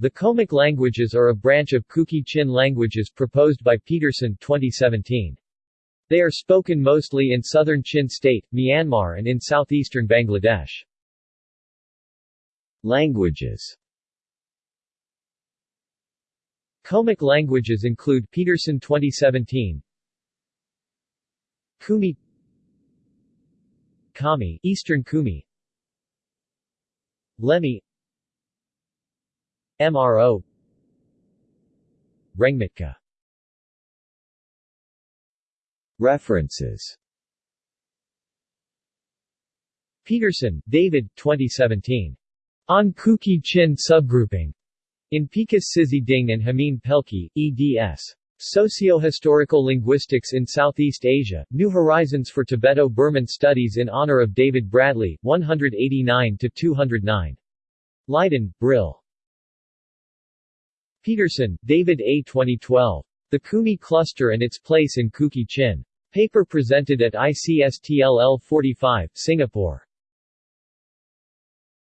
The Khomic languages are a branch of Kuki-Chin languages proposed by Peterson 2017. They are spoken mostly in southern Chin State, Myanmar and in southeastern Bangladesh. Languages. Khomic languages include Peterson 2017 Khumi. Khami Eastern Khumi. Lemi MRO Rengmitca References Peterson, David 2017. On Kuki-Chin subgrouping. In Picus Sizhi Ding and Jamin Pelkey, eds. Socio-Historical Linguistics in Southeast Asia, New Horizons for Tibeto-Burman Studies in honor of David Bradley, 189-209. Leiden, Brill. Peterson, David A. 2012. The Khumi Cluster and its Place in Kuki-Chin. Paper presented at ICSTLL 45, Singapore.